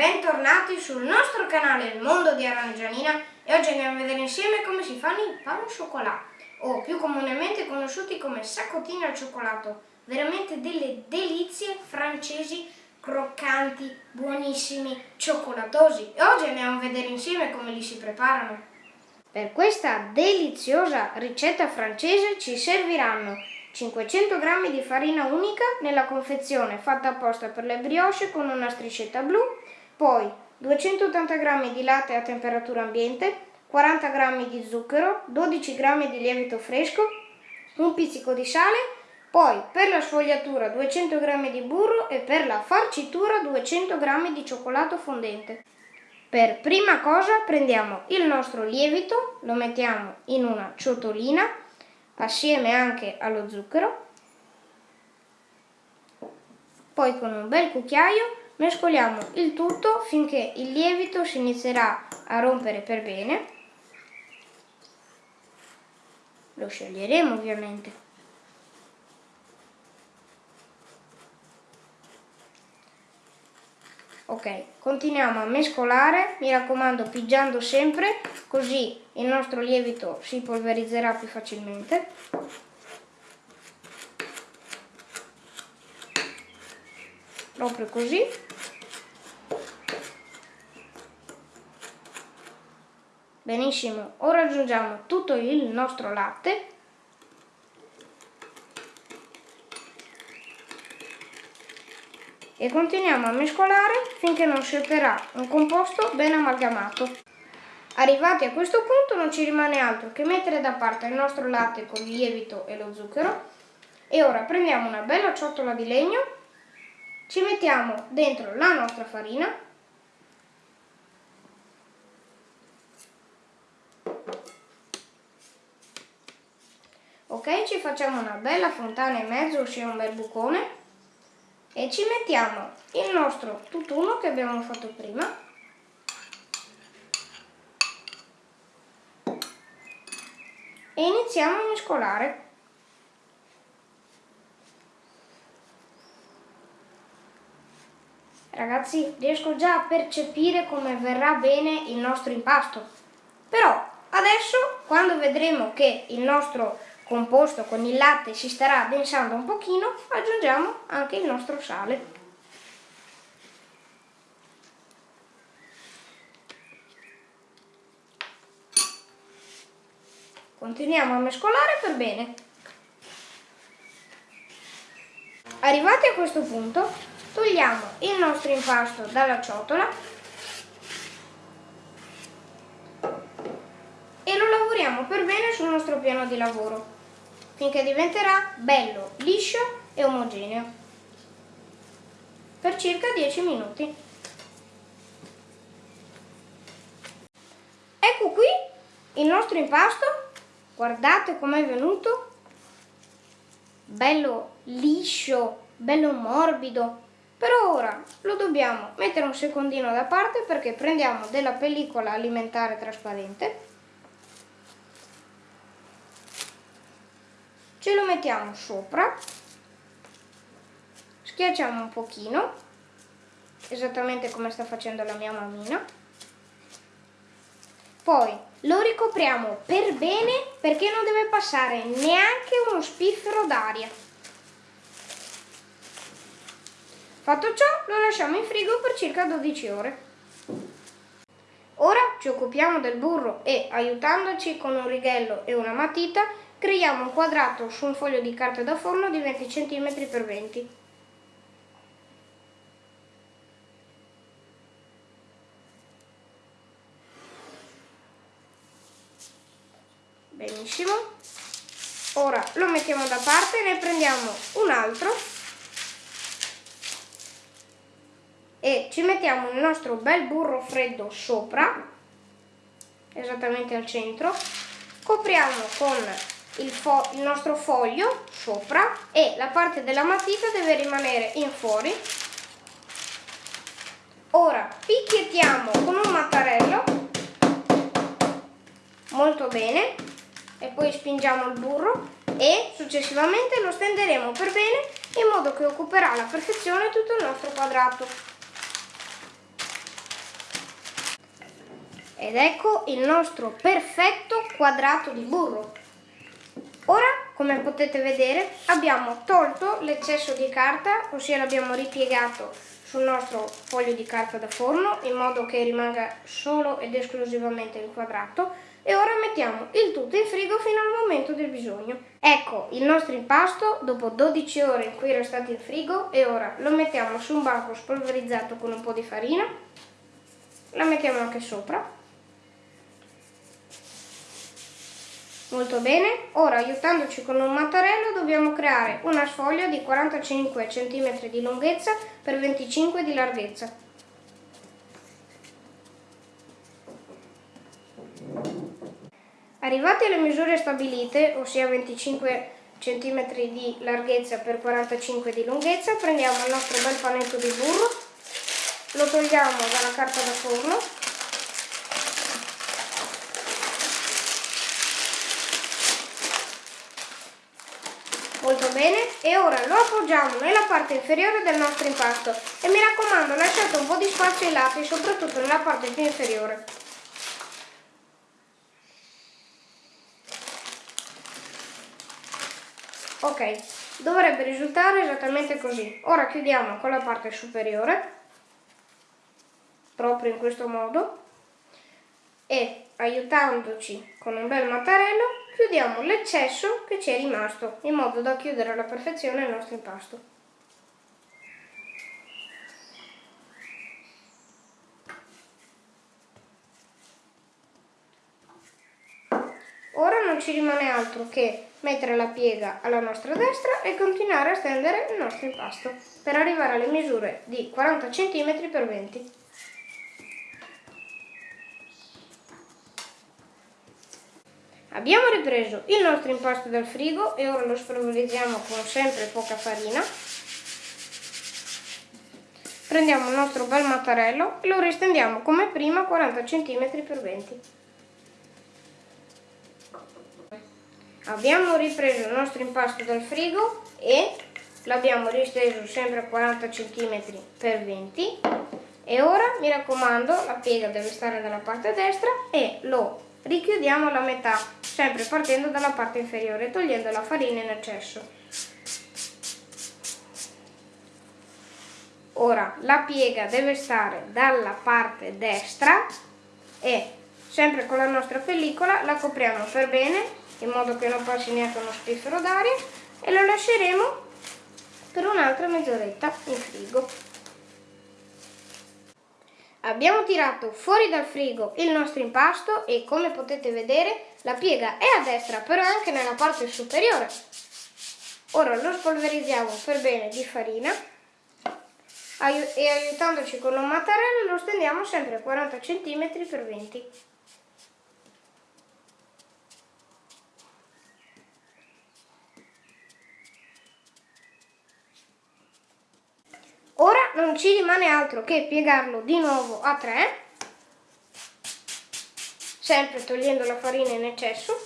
bentornati sul nostro canale Il Mondo di Arangianina e oggi andiamo a vedere insieme come si fanno i pan au chocolat o più comunemente conosciuti come saccottini al cioccolato. Veramente delle delizie francesi croccanti, buonissimi, cioccolatosi. E oggi andiamo a vedere insieme come li si preparano. Per questa deliziosa ricetta francese ci serviranno 500 g di farina unica nella confezione fatta apposta per le brioche con una striscetta blu, poi 280 g di latte a temperatura ambiente, 40 g di zucchero, 12 g di lievito fresco, un pizzico di sale, poi per la sfogliatura 200 g di burro e per la farcitura 200 g di cioccolato fondente. Per prima cosa prendiamo il nostro lievito, lo mettiamo in una ciotolina assieme anche allo zucchero. Poi con un bel cucchiaio mescoliamo il tutto finché il lievito si inizierà a rompere per bene. Lo scioglieremo ovviamente. Ok, continuiamo a mescolare, mi raccomando pigiando sempre, così il nostro lievito si polverizzerà più facilmente. Proprio così. Benissimo, ora aggiungiamo tutto il nostro latte e continuiamo a mescolare finché non si otterrà un composto ben amalgamato. Arrivati a questo punto non ci rimane altro che mettere da parte il nostro latte con il lievito e lo zucchero e ora prendiamo una bella ciotola di legno, ci mettiamo dentro la nostra farina ok ci facciamo una bella fontana e mezzo ossia un bel bucone. E ci mettiamo il nostro tutt'uno che abbiamo fatto prima. E iniziamo a mescolare. Ragazzi riesco già a percepire come verrà bene il nostro impasto. Però adesso quando vedremo che il nostro composto con il latte si starà addensando un pochino, aggiungiamo anche il nostro sale. Continuiamo a mescolare per bene. Arrivati a questo punto, togliamo il nostro impasto dalla ciotola e lo lavoriamo per bene sul nostro piano di lavoro finché diventerà bello, liscio e omogeneo. Per circa 10 minuti. Ecco qui il nostro impasto, guardate com'è venuto, bello liscio, bello morbido, per ora lo dobbiamo mettere un secondino da parte perché prendiamo della pellicola alimentare trasparente ce lo mettiamo sopra, schiacciamo un pochino, esattamente come sta facendo la mia mammina, poi lo ricopriamo per bene perché non deve passare neanche uno spiffero d'aria. Fatto ciò lo lasciamo in frigo per circa 12 ore. Ora ci occupiamo del burro e aiutandoci con un righello e una matita Creiamo un quadrato su un foglio di carta da forno di 20 cm x 20 Benissimo. Ora lo mettiamo da parte, ne prendiamo un altro. E ci mettiamo il nostro bel burro freddo sopra, esattamente al centro, copriamo con il, il nostro foglio sopra e la parte della matita deve rimanere in fuori. Ora picchiettiamo con un mattarello molto bene e poi spingiamo il burro e successivamente lo stenderemo per bene in modo che occuperà alla perfezione tutto il nostro quadrato. Ed ecco il nostro perfetto quadrato di burro. Ora, come potete vedere, abbiamo tolto l'eccesso di carta, ossia l'abbiamo ripiegato sul nostro foglio di carta da forno in modo che rimanga solo ed esclusivamente il quadrato e ora mettiamo il tutto in frigo fino al momento del bisogno. Ecco il nostro impasto dopo 12 ore in cui era stato in frigo e ora lo mettiamo su un banco spolverizzato con un po' di farina, la mettiamo anche sopra Molto bene, ora aiutandoci con un mattarello dobbiamo creare una sfoglia di 45 cm di lunghezza per 25 di larghezza. Arrivati alle misure stabilite, ossia 25 cm di larghezza per 45 di lunghezza, prendiamo il nostro bel panetto di burro, lo togliamo dalla carta da forno molto bene e ora lo appoggiamo nella parte inferiore del nostro impasto. E mi raccomando lasciate un po' di spazio ai lati soprattutto nella parte più inferiore. Ok dovrebbe risultare esattamente così. Ora chiudiamo con la parte superiore proprio in questo modo. E aiutandoci con un bel mattarello chiudiamo l'eccesso che ci è rimasto in modo da chiudere alla perfezione il nostro impasto. Ora non ci rimane altro che mettere la piega alla nostra destra e continuare a stendere il nostro impasto per arrivare alle misure di 40 cm x 20 Abbiamo ripreso il nostro impasto dal frigo e ora lo spolverizziamo con sempre poca farina. Prendiamo il nostro bel mattarello e lo ristendiamo come prima 40 cm x 20 Abbiamo ripreso il nostro impasto dal frigo e l'abbiamo risteso sempre a 40 cm x 20 e ora mi raccomando la piega deve stare dalla parte destra e lo richiudiamo alla metà, sempre partendo dalla parte inferiore, togliendo la farina in eccesso. Ora la piega deve stare dalla parte destra e sempre con la nostra pellicola la copriamo per bene in modo che non passi neanche uno spiffero d'aria e lo lasceremo per un'altra mezz'oretta in frigo. Abbiamo tirato fuori dal frigo il nostro impasto e come potete vedere la piega è a destra però anche nella parte superiore. Ora lo spolverizziamo per bene di farina e aiutandoci con un mattarello lo stendiamo sempre a 40 cm x 20 Ora non ci rimane altro che piegarlo di nuovo a 3, sempre togliendo la farina in eccesso.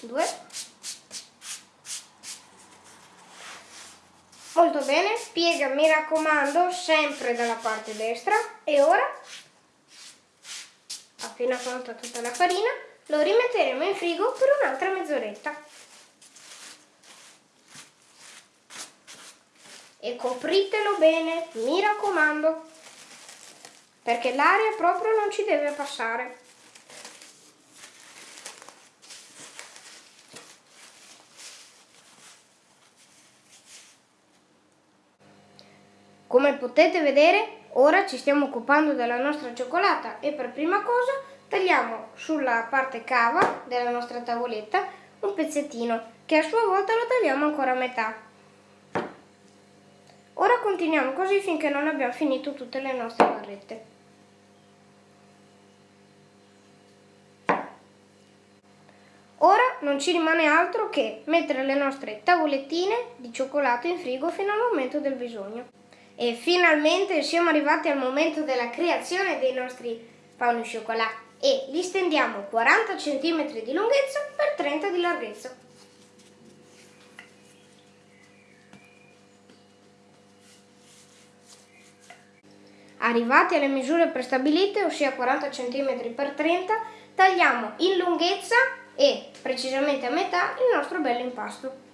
2. Molto bene, piega mi raccomando sempre dalla parte destra e ora, appena tolta tutta la farina, lo rimetteremo in frigo per un'altra mezz'oretta. E copritelo bene, mi raccomando, perché l'aria proprio non ci deve passare. Come potete vedere, ora ci stiamo occupando della nostra cioccolata e per prima cosa tagliamo sulla parte cava della nostra tavoletta un pezzettino che a sua volta lo tagliamo ancora a metà Ora continuiamo così finché non abbiamo finito tutte le nostre barrette. Ora non ci rimane altro che mettere le nostre tavolettine di cioccolato in frigo fino al momento del bisogno. E finalmente siamo arrivati al momento della creazione dei nostri pauni cioccolati e li stendiamo 40 cm di lunghezza per 30 di larghezza. Arrivati alle misure prestabilite, ossia 40 cm x 30, tagliamo in lunghezza e precisamente a metà il nostro bello impasto.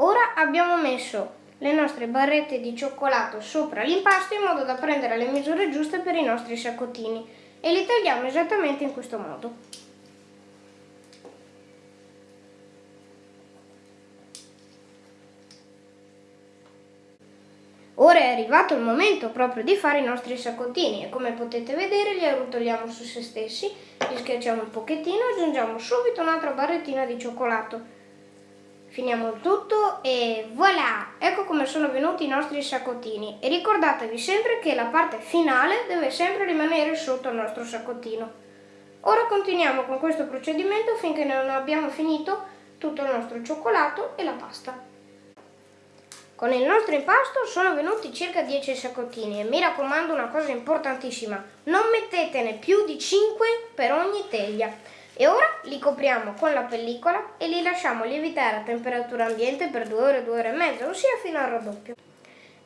Ora abbiamo messo le nostre barrette di cioccolato sopra l'impasto in modo da prendere le misure giuste per i nostri saccottini e li tagliamo esattamente in questo modo. Ora è arrivato il momento proprio di fare i nostri saccottini e come potete vedere li arrotoliamo su se stessi, li schiacciamo un pochettino e aggiungiamo subito un'altra barrettina di cioccolato Finiamo il tutto e voilà! Ecco come sono venuti i nostri saccottini e ricordatevi sempre che la parte finale deve sempre rimanere sotto il nostro saccottino. Ora continuiamo con questo procedimento finché non abbiamo finito tutto il nostro cioccolato e la pasta. Con il nostro impasto sono venuti circa 10 saccottini e mi raccomando una cosa importantissima, non mettetene più di 5 per ogni teglia e ora li copriamo con la pellicola e li lasciamo lievitare a temperatura ambiente per 2 ore, 2 ore e mezza, ossia fino al raddoppio.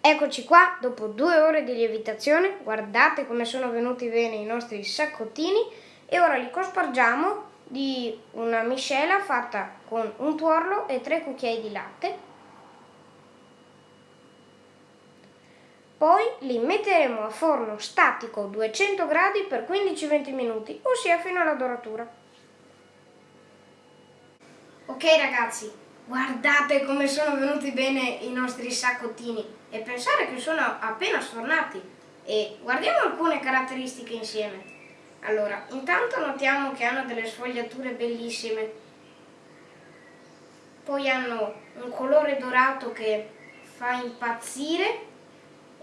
Eccoci qua, dopo due ore di lievitazione, guardate come sono venuti bene i nostri saccottini e ora li cospargiamo di una miscela fatta con un tuorlo e tre cucchiai di latte. Poi li metteremo a forno statico 200 gradi per 15-20 minuti, ossia fino alla doratura. Ok ragazzi, guardate come sono venuti bene i nostri saccottini e pensare che sono appena sfornati e guardiamo alcune caratteristiche insieme. Allora, intanto notiamo che hanno delle sfogliature bellissime, poi hanno un colore dorato che fa impazzire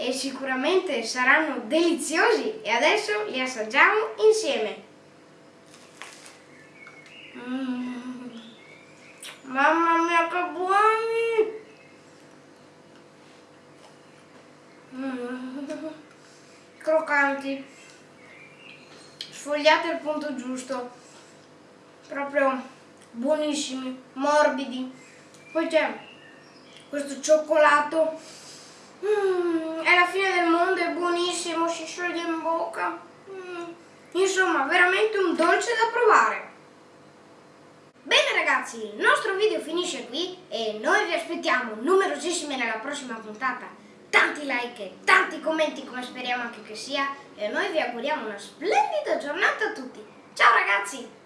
e sicuramente saranno deliziosi e adesso li assaggiamo insieme. Mm. Mamma mia che buoni! Mm. Croccanti, sfogliati al punto giusto, proprio buonissimi, morbidi. Poi c'è questo cioccolato, mm, è la fine del mondo, è buonissimo, si scioglie in bocca. Mm. Insomma, veramente un dolce da provare. Bene ragazzi, il nostro video finisce qui e noi vi aspettiamo numerosissimi nella prossima puntata. Tanti like, tanti commenti come speriamo anche che sia e noi vi auguriamo una splendida giornata a tutti. Ciao ragazzi!